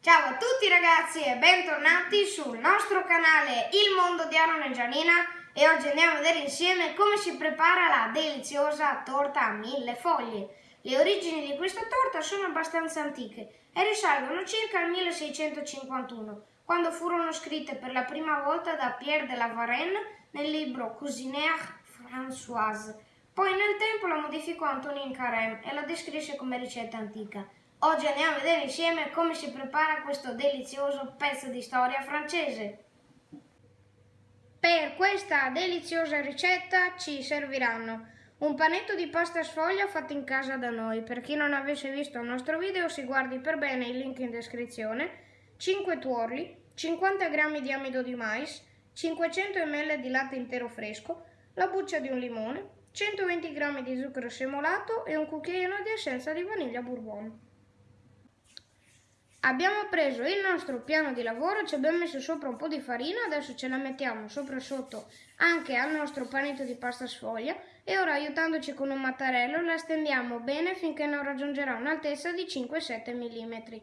Ciao a tutti ragazzi e bentornati sul nostro canale Il Mondo di Aaron e Gianina e oggi andiamo a vedere insieme come si prepara la deliziosa torta a mille foglie. Le origini di questa torta sono abbastanza antiche e risalgono circa al 1651, quando furono scritte per la prima volta da Pierre de la Varenne nel libro Cuisinière Françoise. Poi nel tempo la modificò Antonin Carême e la descrisse come ricetta antica. Oggi andiamo a vedere insieme come si prepara questo delizioso pezzo di storia francese. Per questa deliziosa ricetta ci serviranno un panetto di pasta sfoglia fatto in casa da noi. Per chi non avesse visto il nostro video si guardi per bene il link in descrizione. 5 tuorli, 50 g di amido di mais, 500 ml di latte intero fresco, la buccia di un limone, 120 g di zucchero semolato e un cucchiaino di essenza di vaniglia bourbon. Abbiamo preso il nostro piano di lavoro, ci abbiamo messo sopra un po' di farina, adesso ce la mettiamo sopra sotto anche al nostro panetto di pasta sfoglia e ora aiutandoci con un mattarello la stendiamo bene finché non raggiungerà un'altezza di 5-7 mm.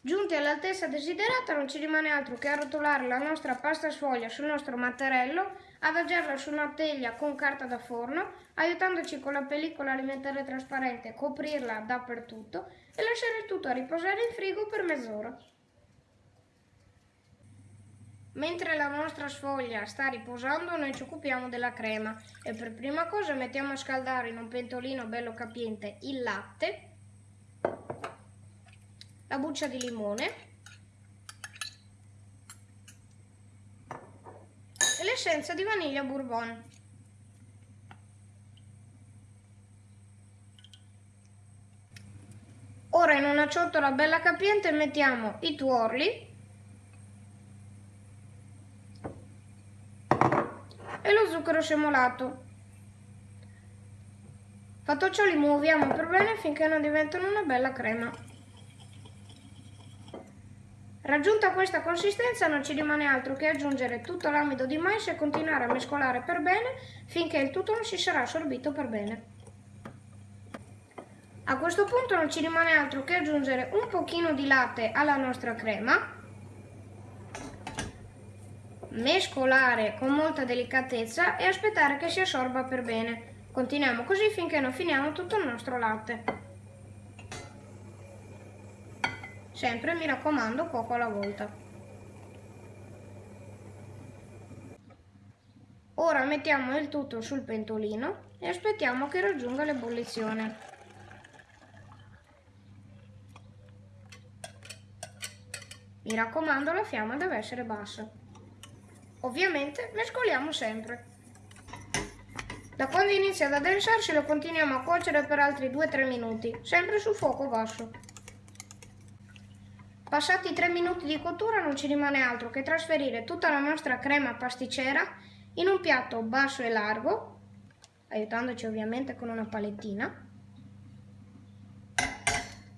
Giunti all'altezza desiderata non ci rimane altro che arrotolare la nostra pasta sfoglia sul nostro mattarello, adagiarla su una teglia con carta da forno, aiutandoci con la pellicola alimentare trasparente a coprirla dappertutto e lasciare tutto a riposare in frigo per mezz'ora. Mentre la nostra sfoglia sta riposando noi ci occupiamo della crema e per prima cosa mettiamo a scaldare in un pentolino bello capiente il latte la buccia di limone e l'essenza di vaniglia bourbon. Ora in una ciotola bella capiente mettiamo i tuorli e lo zucchero semolato. Fatto ciò li muoviamo per bene finché non diventano una bella crema. Raggiunta questa consistenza non ci rimane altro che aggiungere tutto l'amido di mais e continuare a mescolare per bene finché il tutto non si sarà assorbito per bene. A questo punto non ci rimane altro che aggiungere un pochino di latte alla nostra crema, mescolare con molta delicatezza e aspettare che si assorba per bene. Continuiamo così finché non finiamo tutto il nostro latte. Sempre mi raccomando poco alla volta. Ora mettiamo il tutto sul pentolino e aspettiamo che raggiunga l'ebollizione. Mi raccomando la fiamma deve essere bassa. Ovviamente mescoliamo sempre. Da quando inizia ad addensarsi lo continuiamo a cuocere per altri 2-3 minuti, sempre su fuoco basso. Passati 3 minuti di cottura non ci rimane altro che trasferire tutta la nostra crema pasticcera in un piatto basso e largo, aiutandoci ovviamente con una palettina.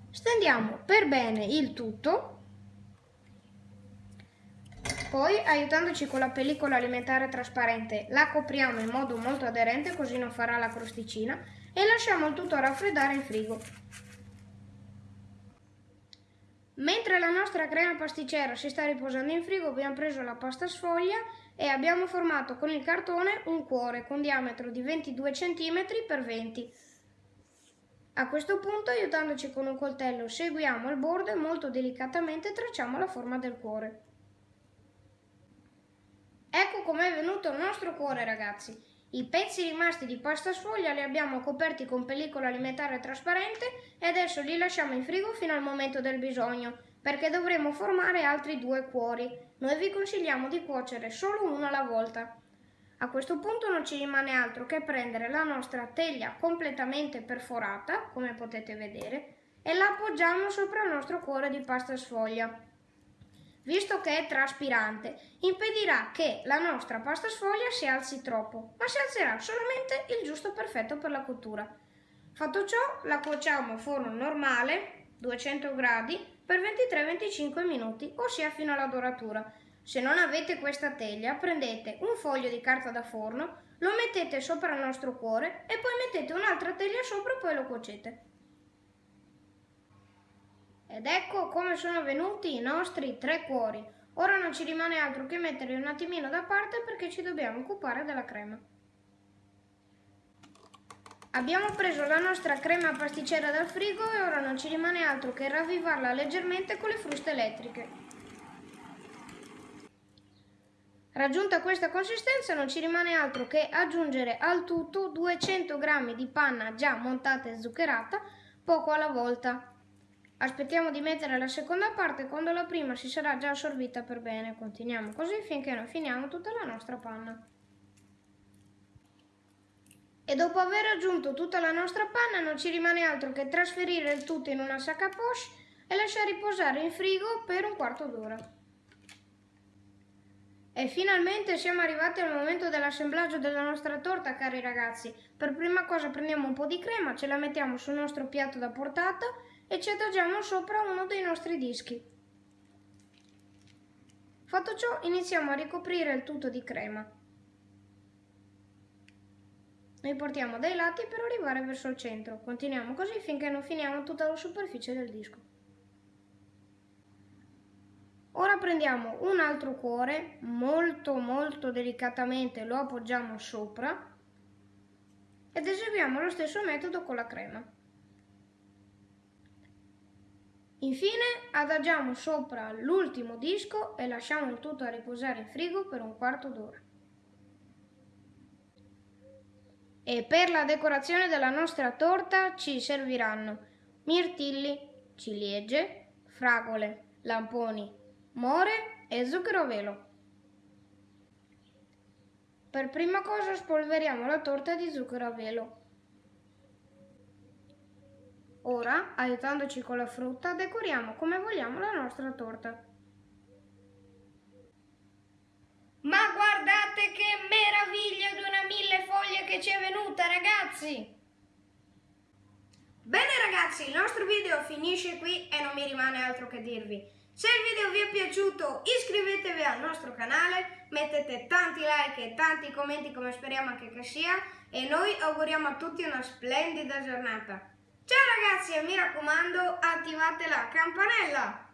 Stendiamo per bene il tutto, poi aiutandoci con la pellicola alimentare trasparente la copriamo in modo molto aderente così non farà la crosticina e lasciamo il tutto raffreddare in frigo. Mentre la nostra crema pasticcera si sta riposando in frigo abbiamo preso la pasta sfoglia e abbiamo formato con il cartone un cuore con diametro di 22 cm x 20 A questo punto aiutandoci con un coltello seguiamo il bordo e molto delicatamente tracciamo la forma del cuore. Ecco com'è venuto il nostro cuore ragazzi. I pezzi rimasti di pasta sfoglia li abbiamo coperti con pellicola alimentare trasparente e adesso li lasciamo in frigo fino al momento del bisogno, perché dovremo formare altri due cuori. Noi vi consigliamo di cuocere solo uno alla volta. A questo punto non ci rimane altro che prendere la nostra teglia completamente perforata, come potete vedere, e la appoggiamo sopra il nostro cuore di pasta sfoglia visto che è traspirante, impedirà che la nostra pasta sfoglia si alzi troppo, ma si alzerà solamente il giusto perfetto per la cottura. Fatto ciò, la cuociamo a forno normale, 200 gradi, per 23-25 minuti, ossia fino alla doratura. Se non avete questa teglia, prendete un foglio di carta da forno, lo mettete sopra il nostro cuore e poi mettete un'altra teglia sopra e poi lo cuocete. Ed ecco come sono venuti i nostri tre cuori. Ora non ci rimane altro che metterli un attimino da parte perché ci dobbiamo occupare della crema. Abbiamo preso la nostra crema pasticcera dal frigo e ora non ci rimane altro che ravvivarla leggermente con le fruste elettriche. Raggiunta questa consistenza non ci rimane altro che aggiungere al tutto 200 g di panna già montata e zuccherata poco alla volta. Aspettiamo di mettere la seconda parte quando la prima si sarà già assorbita per bene. Continuiamo così finché non finiamo tutta la nostra panna. E dopo aver aggiunto tutta la nostra panna non ci rimane altro che trasferire il tutto in una sacca poche e lasciare riposare in frigo per un quarto d'ora. E finalmente siamo arrivati al momento dell'assemblaggio della nostra torta, cari ragazzi. Per prima cosa prendiamo un po' di crema, ce la mettiamo sul nostro piatto da portata e ci adagiamo sopra uno dei nostri dischi. Fatto ciò, iniziamo a ricoprire il tutto di crema. Noi portiamo dai lati per arrivare verso il centro. Continuiamo così finché non finiamo tutta la superficie del disco. Ora prendiamo un altro cuore, molto molto delicatamente lo appoggiamo sopra ed eseguiamo lo stesso metodo con la crema. Infine adagiamo sopra l'ultimo disco e lasciamo il tutto a riposare in frigo per un quarto d'ora. E per la decorazione della nostra torta ci serviranno mirtilli, ciliegie, fragole, lamponi, more e zucchero velo. Per prima cosa spolveriamo la torta di zucchero a velo. Ora, aiutandoci con la frutta, decoriamo come vogliamo la nostra torta. Ma guardate che meraviglia di una mille foglie che ci è venuta, ragazzi! Bene ragazzi, il nostro video finisce qui e non mi rimane altro che dirvi. Se il video vi è piaciuto iscrivetevi al nostro canale, mettete tanti like e tanti commenti come speriamo anche che sia e noi auguriamo a tutti una splendida giornata. Ciao ragazzi e mi raccomando attivate la campanella!